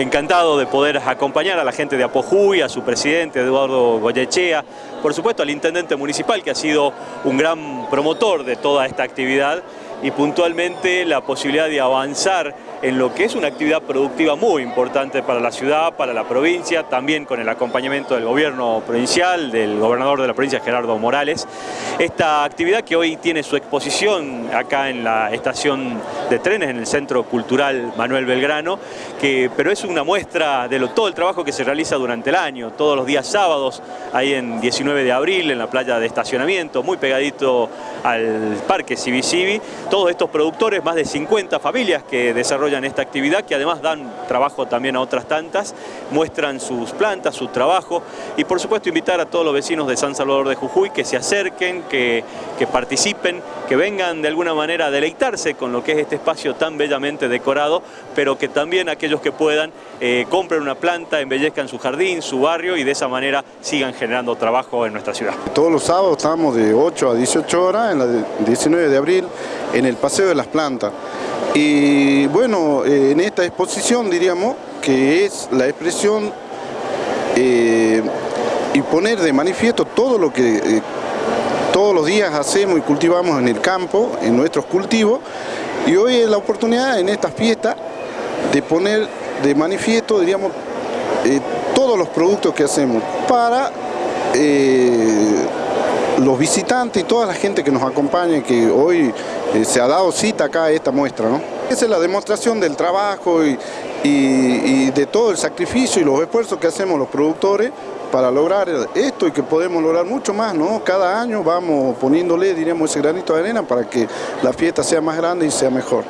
encantado de poder acompañar a la gente de Apojuy, a su presidente Eduardo Goyechea, por supuesto al intendente municipal que ha sido un gran promotor de toda esta actividad y puntualmente la posibilidad de avanzar en lo que es una actividad productiva muy importante para la ciudad, para la provincia, también con el acompañamiento del gobierno provincial, del gobernador de la provincia Gerardo Morales. Esta actividad que hoy tiene su exposición acá en la estación de trenes, en el Centro Cultural Manuel Belgrano, que, pero es una muestra de todo el trabajo que se realiza durante el año, todos los días sábados, ahí en 19 de abril, en la playa de estacionamiento, muy pegadito al Parque Civi todos estos productores, más de 50 familias que desarrollan esta actividad, que además dan trabajo también a otras tantas, muestran sus plantas, su trabajo y por supuesto invitar a todos los vecinos de San Salvador de Jujuy que se acerquen, que, que participen, que vengan de alguna manera a deleitarse con lo que es este espacio tan bellamente decorado, pero que también aquellos que puedan eh, compren una planta, embellezcan su jardín, su barrio y de esa manera sigan generando trabajo en nuestra ciudad. Todos los sábados estamos de 8 a 18 horas, en la 19 de abril, en el Paseo de las Plantas. Y bueno, eh, en esta exposición diríamos que es la expresión eh, y poner de manifiesto todo lo que eh, todos los días hacemos y cultivamos en el campo, en nuestros cultivos, y hoy es la oportunidad en esta fiesta de poner de manifiesto, diríamos, todos los productos que hacemos para los visitantes y toda la gente que nos acompaña, que hoy eh, se ha dado cita acá a esta muestra. ¿no? Esa es la demostración del trabajo y, de todo el sacrificio y los esfuerzos que hacemos los productores para lograr esto y que podemos lograr mucho más, ¿no? Cada año vamos poniéndole, diríamos, ese granito de arena para que la fiesta sea más grande y sea mejor.